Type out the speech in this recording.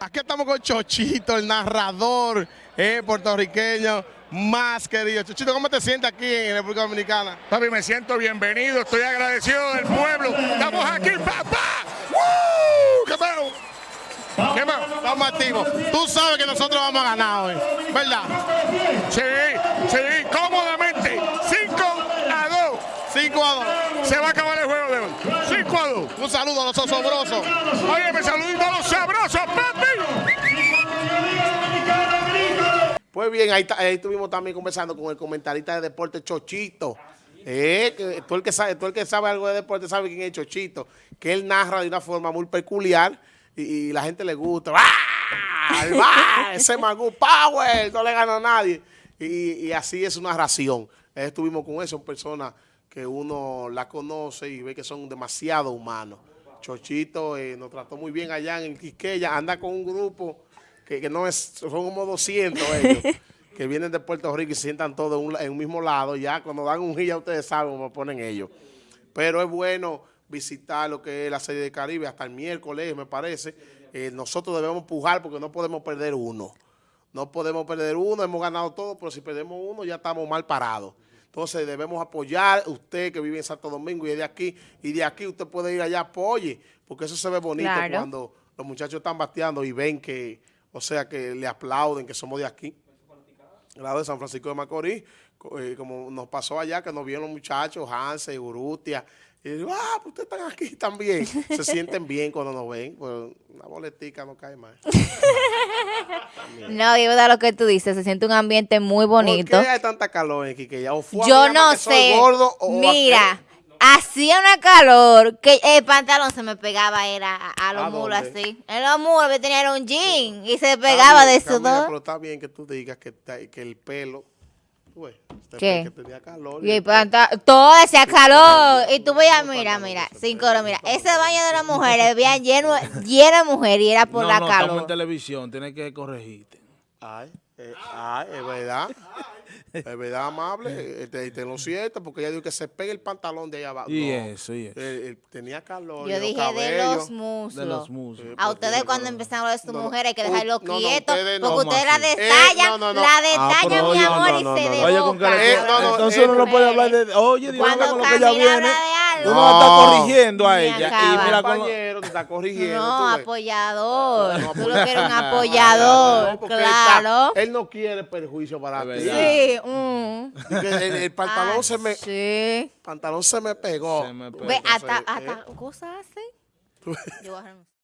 Aquí estamos con Chochito, el narrador eh, puertorriqueño más querido. Chochito, ¿cómo te sientes aquí en República Dominicana? Papi, me siento bienvenido, estoy agradecido del pueblo. Estamos aquí, papá. ¡Woo! ¿Qué más? ¿Qué más? Estamos activos. Tú sabes que nosotros vamos a ganar hoy, ¿verdad? Sí, sí, cómodamente. 5 a 2. 5 a 2. Se va a acabar el juego de hoy. 5 a 2. Un saludo a los osobrosos. Oye, me saludito a los sabrosos, papi. Pues bien, ahí, ahí, estuvimos también conversando con el comentarista de deporte Chochito. Eh, que tú, el que sabe, tú el que sabe algo de deporte sabe quién es Chochito. Que él narra de una forma muy peculiar y, y la gente le gusta. ¡Ah! Ese Magoo Power, no le gana a nadie. Y, y, así es una ración. Estuvimos con eso, son personas que uno la conoce y ve que son demasiado humanos. Chochito eh, nos trató muy bien allá en Quisqueya, anda con un grupo que, que no es, son como 200 ellos, que vienen de Puerto Rico y se sientan todos en un, en un mismo lado. Ya cuando dan un ya ustedes saben cómo ponen ellos. Pero es bueno visitar lo que es la serie de Caribe hasta el miércoles, me parece. Eh, nosotros debemos pujar porque no podemos perder uno. No podemos perder uno, hemos ganado todo, pero si perdemos uno ya estamos mal parados. Entonces debemos apoyar usted que vive en Santo Domingo y de aquí, y de aquí usted puede ir allá, apoye, porque eso se ve bonito claro. cuando los muchachos están bateando y ven que, o sea, que le aplauden, que somos de aquí. Lado de San Francisco de Macorís, eh, como nos pasó allá, que nos vieron los muchachos, Hanse, Urrutia, y digo, ah, pues ustedes están aquí también. Se sienten bien cuando nos ven, pues una boletica no cae más. no, y verdad lo que tú dices, se siente un ambiente muy bonito. ¿Por qué hay tanta calor en Quiqueya? ¿O fue Yo no sé. Gordo, o Mira, hacía una calor que el pantalón se me pegaba era a, a los mulos así. En los mulos que tenía un jean y se pegaba bien, de sudor. Pero está bien que tú digas que, que el pelo Pues, ¿Qué? Que tenía calor. Y, y todo hacía calor. Y tú veías, mira, mira, cinco horas, mira. Ese baño de las mujeres, veían lleno, lleno de mujeres y era por no, la no, calor. Estamos en televisión, tienes que corregirte. Ay, eh, ay, es verdad. Es verdad, amable, te, te lo siento, porque ella dijo que se pegue el pantalón de allá abajo. Y no, eso, y eso. Él, él tenía calor. Yo dije de los muslos. De los muslos. A ustedes cuando empezaron a ver sus no, mujeres hay que dejarlo no, quieto, ustedes no. porque ustedes la detallan, Eh, no, no, no. la Ah, detallan, pero mi oye, amor, no, y no, se no, de Vaya con cara- Eh, no, no, Entonces eh, uno no puede hablar de... Oye, Dios con lo que ella viene. Habla de algo. Uno la está corrigiendo a ella. Y mira compañero te está corrigiendo. No, tú apoyador. No, Tú lo quieres un No, apoyador, claro. Él no quiere perjuicio para ti. Sí, mm. El, el pantalón Ah, se me Sí. pantalón se me pegó. Se me Tú pegó. Ve, hasta, cosas así. tú- Yo voy a renunciar.